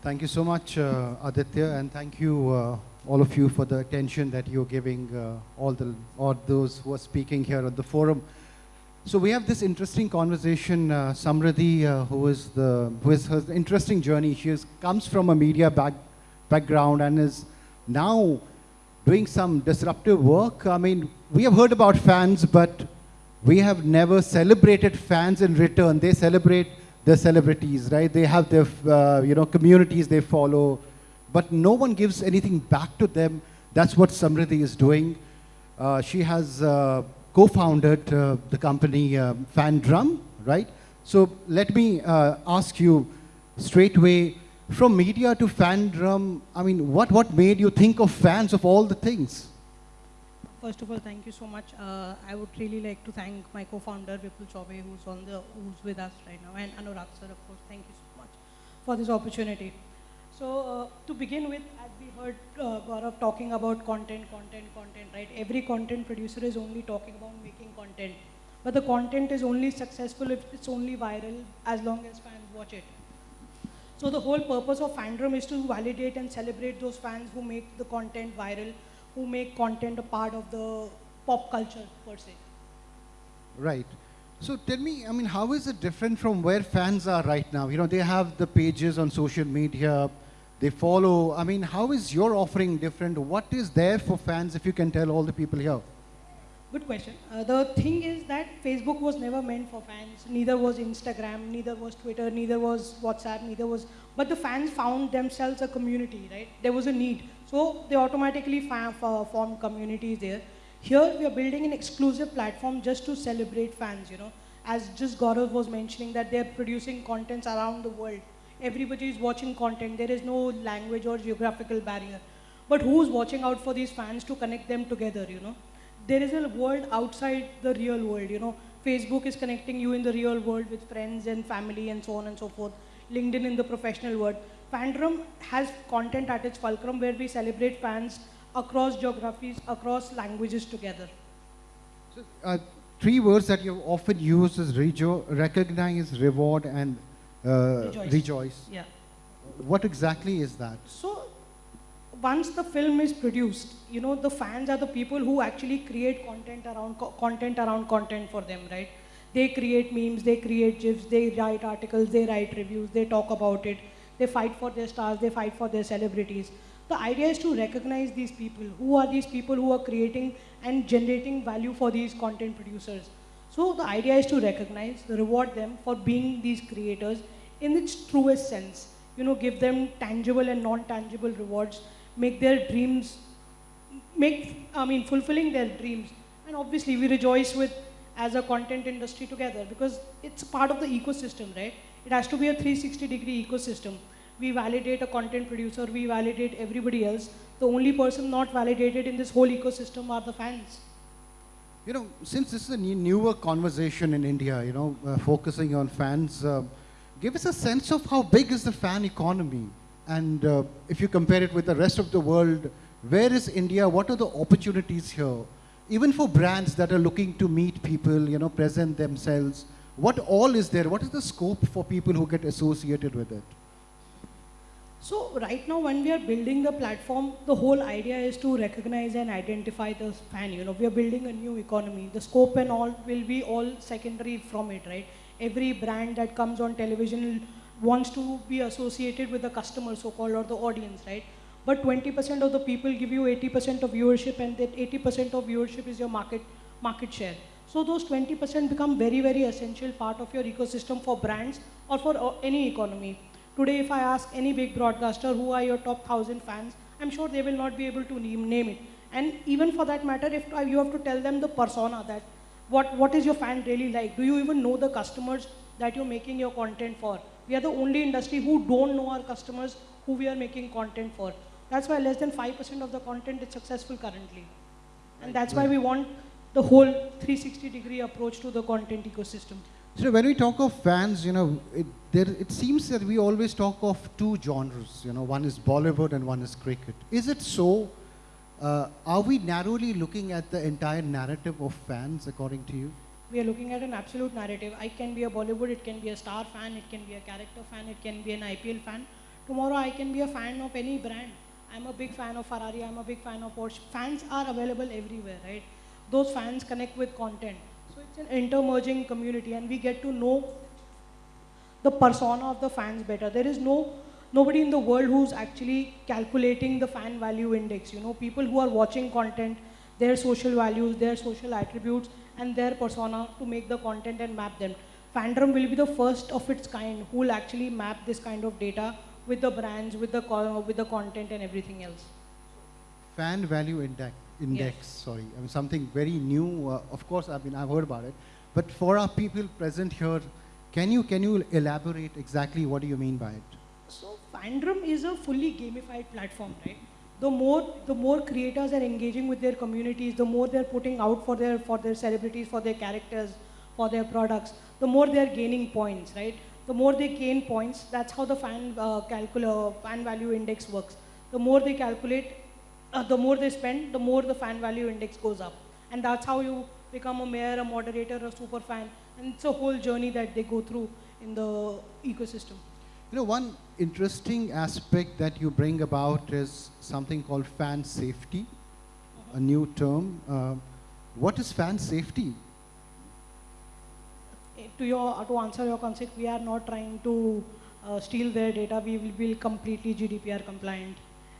Thank you so much, uh, Aditya, and thank you, uh, all of you, for the attention that you're giving uh, all the all those who are speaking here at the forum. So we have this interesting conversation. Uh, Samriddhi, uh, who is the who is her interesting journey. She is, comes from a media back, background and is now doing some disruptive work. I mean, we have heard about fans, but we have never celebrated fans in return. They celebrate the celebrities, right? They have their, uh, you know, communities they follow, but no one gives anything back to them. That's what Samriddhi is doing. Uh, she has uh, co-founded uh, the company uh, Fandrum, right? So let me uh, ask you straight away, from media to Fandrum, I mean, what, what made you think of fans of all the things? First of all, thank you so much. Uh, I would really like to thank my co-founder Vipul Chaube, who's on the who's with us right now, and Anurag sir, of course. Thank you so much for this opportunity. So uh, to begin with, as we heard uh, Gaurav talking about content, content, content, right? Every content producer is only talking about making content, but the content is only successful if it's only viral as long as fans watch it. So the whole purpose of fandom is to validate and celebrate those fans who make the content viral, who make content a part of the pop culture per se. Right. So tell me, I mean, how is it different from where fans are right now? You know, they have the pages on social media, they follow. I mean, how is your offering different? What is there for fans, if you can tell all the people here? Good question. Uh, the thing is that Facebook was never meant for fans. Neither was Instagram, neither was Twitter, neither was WhatsApp, neither was. But the fans found themselves a community, right? There was a need. So they automatically formed communities there. Here we are building an exclusive platform just to celebrate fans, you know. As just Gaurav was mentioning that they're producing contents around the world. Everybody is watching content. There is no language or geographical barrier. But who's watching out for these fans to connect them together, you know? There is a world outside the real world. You know, Facebook is connecting you in the real world with friends and family and so on and so forth. LinkedIn in the professional world. Fandom has content at its fulcrum where we celebrate fans across geographies, across languages together. So, uh, three words that you often use is rejo recognize, reward, and uh, rejoice. rejoice. Yeah. What exactly is that? So once the film is produced, you know, the fans are the people who actually create content around co content around content for them, right? They create memes, they create gifs, they write articles, they write reviews, they talk about it, they fight for their stars, they fight for their celebrities. The idea is to recognize these people. Who are these people who are creating and generating value for these content producers? So the idea is to recognize, reward them for being these creators in its truest sense. You know, give them tangible and non-tangible rewards make their dreams, make, I mean, fulfilling their dreams. And obviously we rejoice with, as a content industry together because it's part of the ecosystem, right? It has to be a 360 degree ecosystem. We validate a content producer, we validate everybody else. The only person not validated in this whole ecosystem are the fans. You know, since this is a newer conversation in India, you know, uh, focusing on fans, uh, give us a sense of how big is the fan economy? And uh, if you compare it with the rest of the world, where is India? What are the opportunities here? Even for brands that are looking to meet people, you know, present themselves, what all is there? What is the scope for people who get associated with it? So right now when we are building the platform, the whole idea is to recognize and identify the fan. You know, we are building a new economy. The scope and all will be all secondary from it, right? Every brand that comes on television wants to be associated with the customer, so-called, or the audience, right? But 20% of the people give you 80% of viewership, and that 80% of viewership is your market, market share. So those 20% become very, very essential part of your ecosystem for brands or for uh, any economy. Today, if I ask any big broadcaster who are your top 1,000 fans, I'm sure they will not be able to name, name it. And even for that matter, if you have to tell them the persona that what, what is your fan really like? Do you even know the customers that you're making your content for? We are the only industry who don't know our customers who we are making content for. That's why less than 5% of the content is successful currently. And that's why we want the whole 360 degree approach to the content ecosystem. So when we talk of fans, you know, it, there, it seems that we always talk of two genres. You know, one is Bollywood and one is cricket. Is it so? Uh, are we narrowly looking at the entire narrative of fans, according to you? We are looking at an absolute narrative. I can be a Bollywood, it can be a star fan, it can be a character fan, it can be an IPL fan. Tomorrow I can be a fan of any brand. I'm a big fan of Ferrari, I'm a big fan of Porsche. Fans are available everywhere, right? Those fans connect with content. So it's an intermerging community and we get to know the persona of the fans better. There is no nobody in the world who's actually calculating the fan value index. You know, people who are watching content, their social values, their social attributes, and their persona to make the content and map them. Fandom will be the first of its kind who will actually map this kind of data with the brands, with the with the content and everything else. Fan value index, index sorry, I mean, something very new. Uh, of course, I mean, I've heard about it. But for our people present here, can you, can you elaborate exactly what do you mean by it? So Fandom is a fully gamified platform, right? The more the more creators are engaging with their communities, the more they're putting out for their for their celebrities, for their characters, for their products, the more they're gaining points, right? The more they gain points, that's how the fan uh, fan value index works. The more they calculate, uh, the more they spend, the more the fan value index goes up, and that's how you become a mayor, a moderator, a super fan, and it's a whole journey that they go through in the ecosystem. You know, one interesting aspect that you bring about is something called fan safety, a new term. Uh, what is fan safety? To your to answer your concept, we are not trying to uh, steal their data. We will be completely GDPR compliant,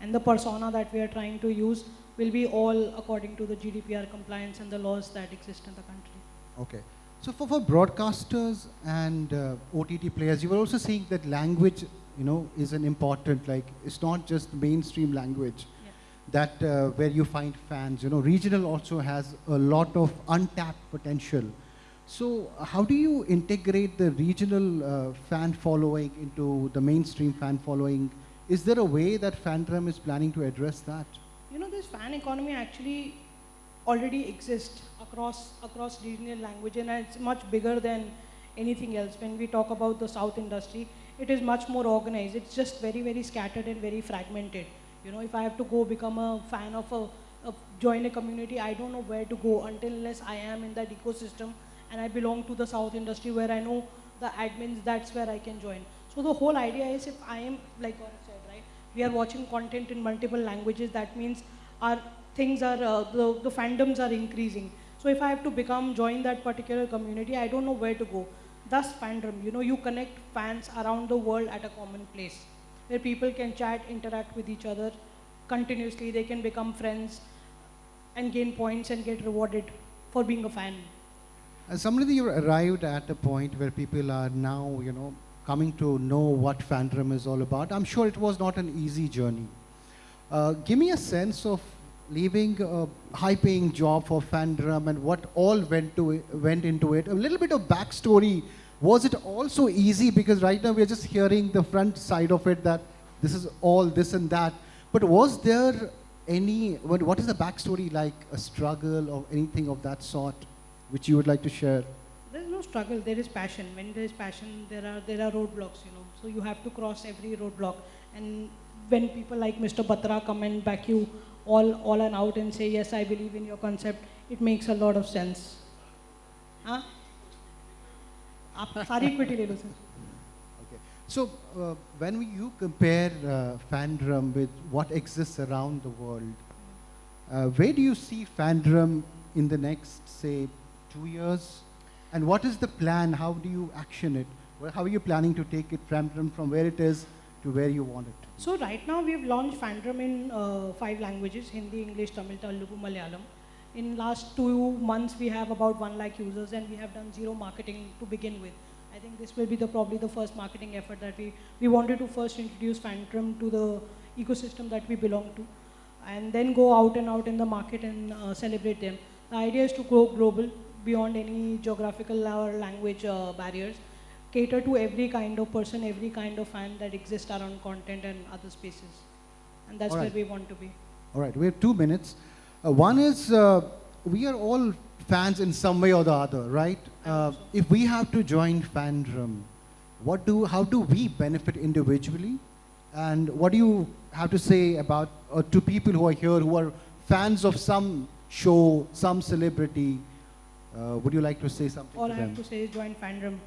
and the persona that we are trying to use will be all according to the GDPR compliance and the laws that exist in the country. Okay. So for, for broadcasters and uh, OTT players, you were also saying that language, you know, is an important, like, it's not just mainstream language Yeah. that uh, where you find fans. You know, regional also has a lot of untapped potential. So how do you integrate the regional uh, fan following into the mainstream fan following? Is there a way that Fandom is planning to address that? You know, this fan economy actually already exist across across regional language, and it's much bigger than anything else. When we talk about the South industry, it is much more organized. It's just very very scattered and very fragmented. You know, if I have to go become a fan of a, a join a community, I don't know where to go until unless I am in that ecosystem and I belong to the South industry where I know the admins. That's where I can join. So the whole idea is if I am like said, right? We are watching content in multiple languages. That means our things are uh, the, the fandoms are increasing. So if I have to become join that particular community, I don't know where to go. Thus fandom, you know, you connect fans around the world at a common place where people can chat, interact with each other continuously. They can become friends and gain points and get rewarded for being a fan. Somebody you arrived at a point where people are now, you know, coming to know what fandom is all about. I'm sure it was not an easy journey. Uh, give me a sense of leaving uh, a high-paying job for fandom and what all went to it, went into it. A little bit of backstory. Was it also easy? Because right now we're just hearing the front side of it that this is all this and that. But was there any? What, is the backstory like? A struggle or anything of that sort, which you would like to share? There is no struggle. There is passion. When there is passion, there are there are roadblocks. You know, so you have to cross every roadblock. And when people like Mr. Batra come and back you all, all and out and say, yes, I believe in your concept, it makes a lot of sense. Huh? okay. So uh, when you compare uh, with what exists around the world, uh, where do you see Fandrum in the next, say, two years? And what is the plan? How do you action it? Well, how are you planning to take it Fandrum, from where it is to where you want it? So right now we've launched Fandom in uh, five languages: Hindi, English, Tamil, Telugu, Malayalam. In last two months, we have about one lakh users, and we have done zero marketing to begin with. I think this will be the probably the first marketing effort that we we wanted to first introduce Fandom to the ecosystem that we belong to, and then go out and out in the market and uh, celebrate them. The idea is to go global beyond any geographical or language uh, barriers cater to every kind of person, every kind of fan that exists around content and other spaces. And that's All where we want to be. All right, we have two minutes. Uh, one is uh, we are all fans in some way or the other, right? Uh, if we have to join fandom, what do, how do we benefit individually? And what do you have to say about uh, to people who are here who are fans of some show, some celebrity? Uh, would you like to say something All I them? have to say is join fandom.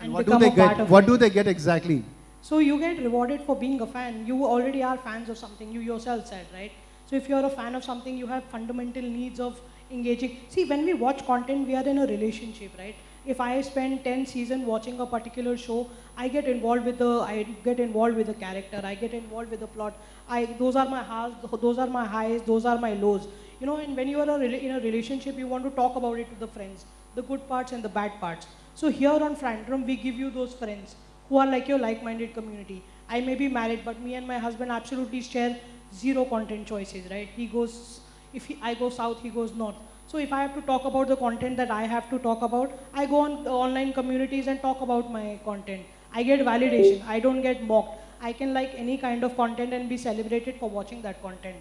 And and what do they get? What do they get exactly? So you get rewarded for being a fan. You already are fans of something, you yourself said, right? So if you're a fan of something, you have fundamental needs of engaging. See, when we watch content, we are in a relationship, right? If I spend 10 seasons watching a particular show, I get involved with the, I get involved with the character, I get involved with the plot. I, those are my highs, those are my highs, those are my lows. You know, and when you are a, in a relationship, you want to talk about it to the friends, the good parts and the bad parts. So here on Fandrum, we give you those friends who are like your like-minded community. I may be married, but me and my husband absolutely share zero content choices, right? He goes, if he, I go south, he goes north. So if I have to talk about the content that I have to talk about, I go on the online communities and talk about my content. I get validation. I don't get mocked. I can like any kind of content and be celebrated for watching that content.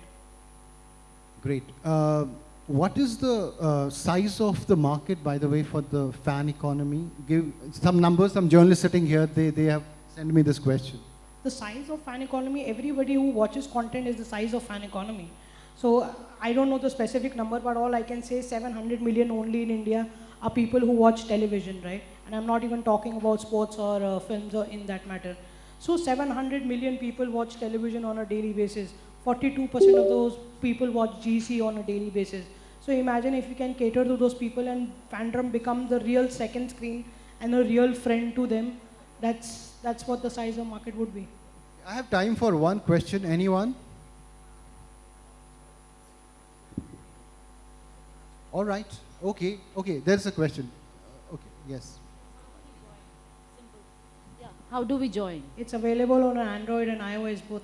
Great. Uh, what is the uh, size of the market, by the way, for the fan economy? Give some numbers. Some journalists sitting here, they, they have sent me this question. The size of fan economy, everybody who watches content is the size of fan economy. So I don't know the specific number, but all I can say 700 million only in India are people who watch television, right? And I'm not even talking about sports or uh, films or in that matter. So 700 million people watch television on a daily basis. 42% of those people watch GC on a daily basis. So imagine if we can cater to those people and fandom become the real second screen and a real friend to them. That's that's what the size of market would be. I have time for one question. Anyone? All right. Okay. Okay. There's a question. Uh, Okay. Yes. Yeah. How do we join? It's available on Android and iOS both.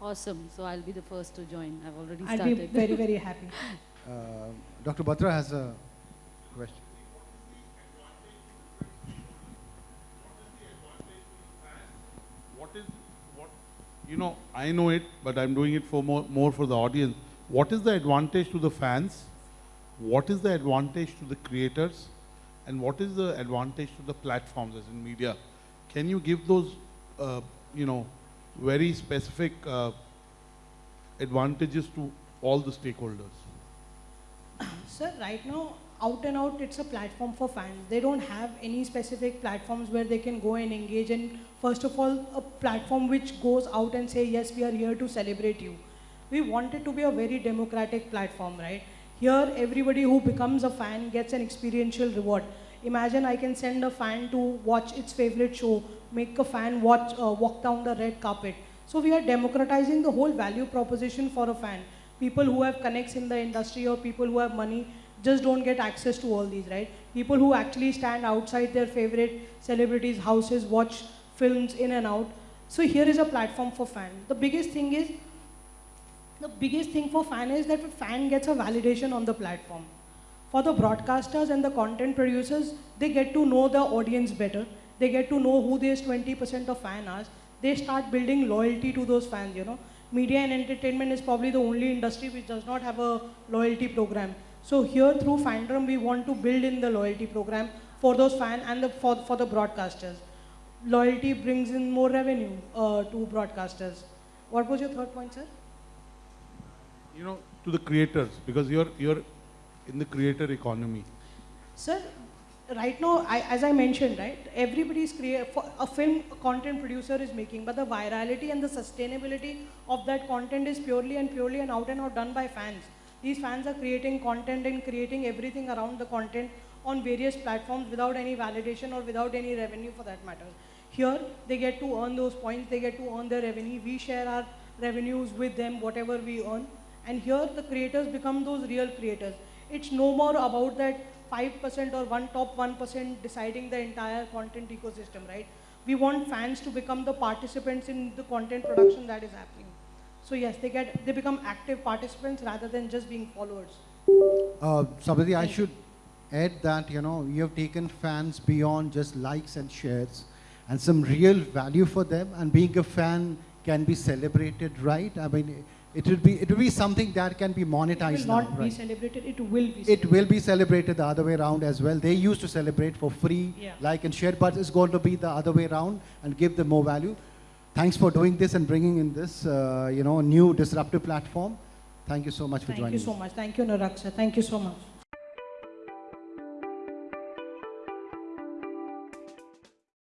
Awesome. So I'll be the first to join. I've already I'll be started. very, very happy. Uh, Dr. Batra has a question. What is what? You know, I know it, but I'm doing it for more, more for the audience. What is the advantage to the fans? What is the advantage to the creators? And what is the advantage to the platforms, as in media? Can you give those, uh, you know, very specific uh, advantages to all the stakeholders? Sir, right now, out and out, it's a platform for fans. They don't have any specific platforms where they can go and engage. And first of all, a platform which goes out and say, yes, we are here to celebrate you. We want it to be a very democratic platform, right? Here, everybody who becomes a fan gets an experiential reward. Imagine I can send a fan to watch its favorite show, make a fan watch, uh, walk down the red carpet. So we are democratizing the whole value proposition for a fan. People who have connects in the industry or people who have money just don't get access to all these, right? People who actually stand outside their favorite celebrities' houses, watch films in and out. So here is a platform for fan. The biggest thing is, the biggest thing for fan is that a fan gets a validation on the platform. For the broadcasters and the content producers, they get to know the audience better. They get to know who these 20% of fan are. They start building loyalty to those fans, you know. Media and entertainment is probably the only industry which does not have a loyalty program. So here through Fandom, we want to build in the loyalty program for those fans and the, for, for the broadcasters. Loyalty brings in more revenue uh, to broadcasters. What was your third point, sir? You know, to the creators, because you're you're in the creator economy. Sir, right now, I, as I mentioned, right, everybody's create a film content producer is making, but the virality and the sustainability of that content is purely and purely and out and out done by fans. These fans are creating content and creating everything around the content on various platforms without any validation or without any revenue for that matter. Here, they get to earn those points, they get to earn their revenue. We share our revenues with them, whatever we earn. And here, the creators become those real creators. It's no more about that 5% or one top 1% deciding the entire content ecosystem, right? We want fans to become the participants in the content production that is happening. So yes, they get they become active participants rather than just being followers. Uh, Samriddhi, I should add that, you know, you have taken fans beyond just likes and shares and some real value for them and being a fan can be celebrated, right? I mean, it will be, it will be something that can be It monetized will now, not be right? celebrated, it will be It celebrated. will be celebrated the other way around as well. They used to celebrate for free, Yeah. like and share, but it's going to be the other way around and give them more value. Thanks for doing this and bringing in this, uh, you know, new disruptive platform. Thank you so much for Thank joining Thank you us. so much. Thank you, Naraksha. Thank you so much.